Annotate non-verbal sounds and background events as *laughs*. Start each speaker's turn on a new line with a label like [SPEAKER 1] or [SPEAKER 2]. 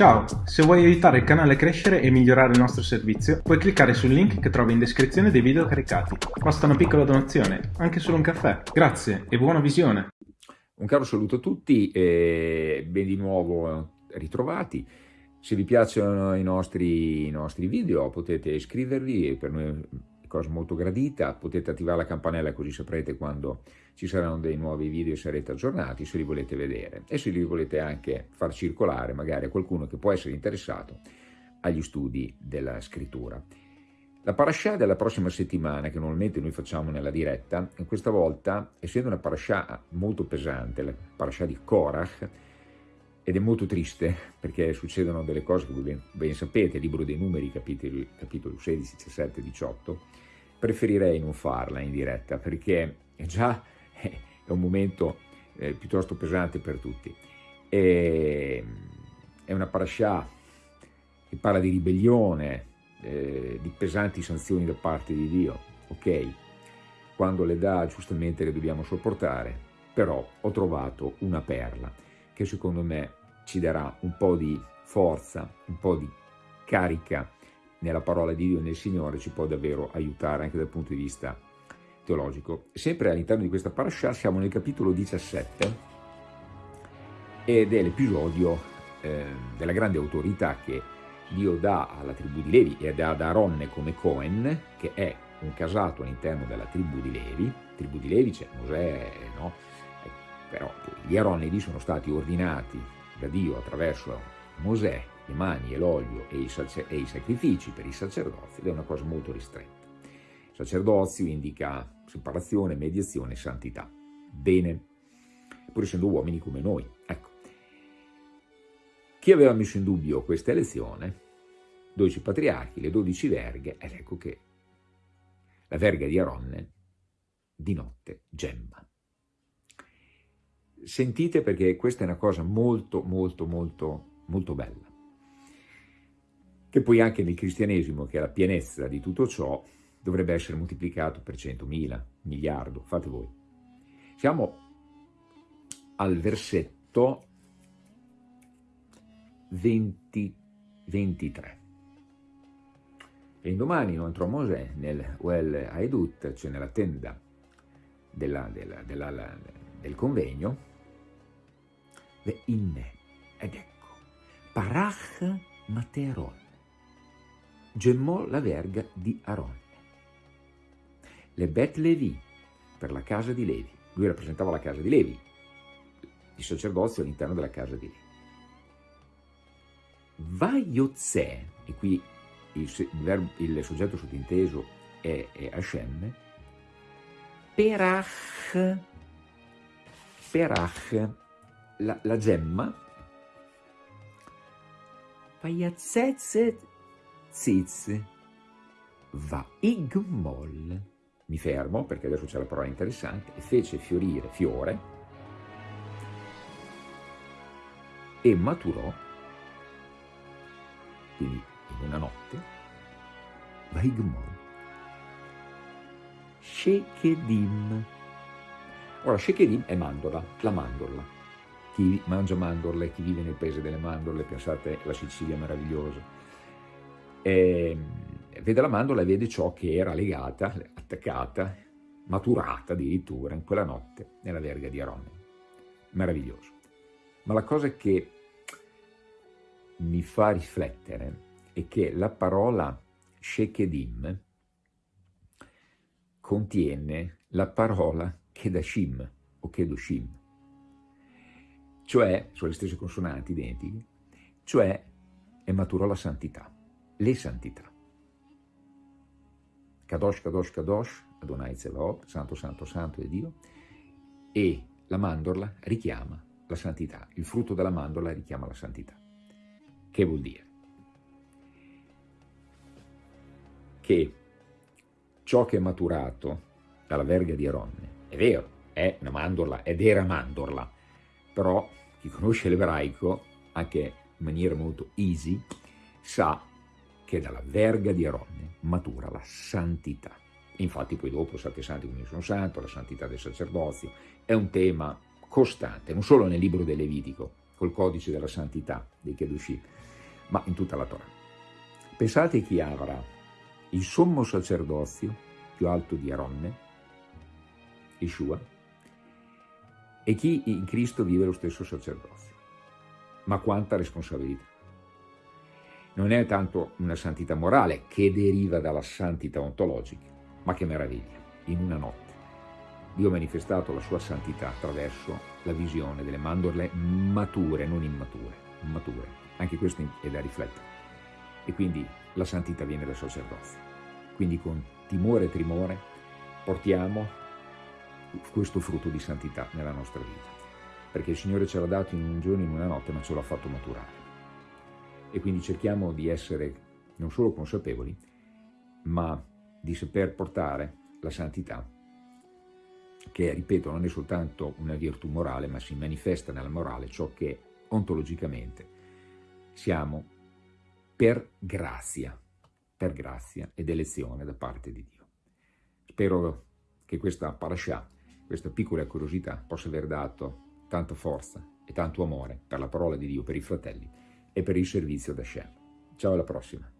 [SPEAKER 1] Ciao, se vuoi aiutare il canale a crescere e migliorare il nostro servizio, puoi cliccare sul link che trovi in descrizione dei video caricati. Basta una piccola donazione, anche solo un caffè. Grazie e buona visione!
[SPEAKER 2] Un caro saluto a tutti e ben di nuovo ritrovati. Se vi piacciono i nostri, i nostri video potete iscrivervi, per noi cosa molto gradita, potete attivare la campanella così saprete quando ci saranno dei nuovi video e sarete aggiornati se li volete vedere e se li volete anche far circolare magari a qualcuno che può essere interessato agli studi della scrittura. La parasha della prossima settimana, che normalmente noi facciamo nella diretta, questa volta, essendo una parasha molto pesante, la parasha di Korach, ed è molto triste perché succedono delle cose che voi ben, ben sapete, libro dei numeri, capitoli, capitolo 16, 17, 18, preferirei non farla in diretta perché già *laughs* è un momento eh, piuttosto pesante per tutti. E, è una parasha che parla di ribellione, eh, di pesanti sanzioni da parte di Dio, ok? Quando le dà giustamente le dobbiamo sopportare, però ho trovato una perla che secondo me ci darà un po' di forza, un po' di carica nella parola di Dio e nel Signore, ci può davvero aiutare anche dal punto di vista teologico. Sempre all'interno di questa parasha siamo nel capitolo 17 ed è l'episodio eh, della grande autorità che Dio dà alla tribù di Levi e dà ad Aronne come Cohen, che è un casato all'interno della tribù di Levi. Tribù di Levi c'è Mosè, no? Eh, però gli Aronidi sono stati ordinati da Dio attraverso Mosè, le mani e l'olio e, e i sacrifici per i sacerdoti ed è una cosa molto ristretta. Sacerdozio indica separazione, mediazione, santità. Bene, pur essendo uomini come noi. Ecco. Chi aveva messo in dubbio questa elezione? 12 patriarchi, le 12 verghe, ed ecco che la verga di Aronne di notte gemma. Sentite perché questa è una cosa molto, molto, molto, molto bella. Che poi anche nel cristianesimo, che è la pienezza di tutto ciò, dovrebbe essere moltiplicato per 100.000, miliardo, fate voi. Siamo al versetto 20, 23. E indomani non entrò Mosè nel Well Haedut, cioè nella tenda della, della, della, del convegno, ve inne, ed ecco, Parach Materon, gemmò la verga di Aaron le Bet Levi, per la casa di Levi. Lui rappresentava la casa di Levi, il sacerdozio all'interno della casa di Levi. Vaiotze, e qui il, il, il soggetto sottinteso è, è Hashem, Perach, Perach, la, la gemma, Vayatzezet Ziz, Vaigmol, mi fermo perché adesso c'è la parola interessante, e fece fiorire fiore e maturò, quindi in una notte, Vaigmon, Shekedim. Ora, Shekedim è mandorla, la mandorla. Chi mangia mandorle, chi vive nel paese delle mandorle, pensate la Sicilia meravigliosa. E, ehm, vede la mandorla e vede ciò che era legata, attaccata, maturata addirittura in quella notte nella verga di Aronne. Meraviglioso. Ma la cosa che mi fa riflettere è che la parola Shekedim contiene la parola Kedashim o Kedoshim, cioè, sono le stesse consonanti identiche, cioè è maturò la santità, le santità. Kadosh, Kadosh, Kadosh, Adonai Zevaot, Santo, Santo, Santo è Dio, e la mandorla richiama la santità, il frutto della mandorla richiama la santità. Che vuol dire? Che ciò che è maturato dalla verga di Aronne, è vero, è una mandorla ed era mandorla, però chi conosce l'ebraico, anche in maniera molto easy, sa che dalla verga di Aronne matura la santità. Infatti poi dopo Sante Santi come sono santo, la santità del sacerdozio, è un tema costante, non solo nel libro del Levitico, col codice della santità dei Kedushi, ma in tutta la Torah. Pensate chi avrà il sommo sacerdozio più alto di Aronne, Yeshua, e chi in Cristo vive lo stesso sacerdozio. Ma quanta responsabilità! Non è tanto una santità morale che deriva dalla santità ontologica, ma che meraviglia, in una notte. Dio ha manifestato la sua santità attraverso la visione delle mandorle mature, non immature, mature. Anche questo è da riflettere. E quindi la santità viene dal sacerdozio. Quindi con timore e tremore portiamo questo frutto di santità nella nostra vita. Perché il Signore ce l'ha dato in un giorno, in una notte, ma ce l'ha fatto maturare. E quindi cerchiamo di essere non solo consapevoli, ma di saper portare la santità, che, ripeto, non è soltanto una virtù morale, ma si manifesta nella morale ciò che ontologicamente siamo per grazia, per grazia ed elezione da parte di Dio. Spero che questa parasha, questa piccola curiosità, possa aver dato tanta forza e tanto amore per la parola di Dio, per i fratelli e per il servizio da Hashem. Ciao alla prossima.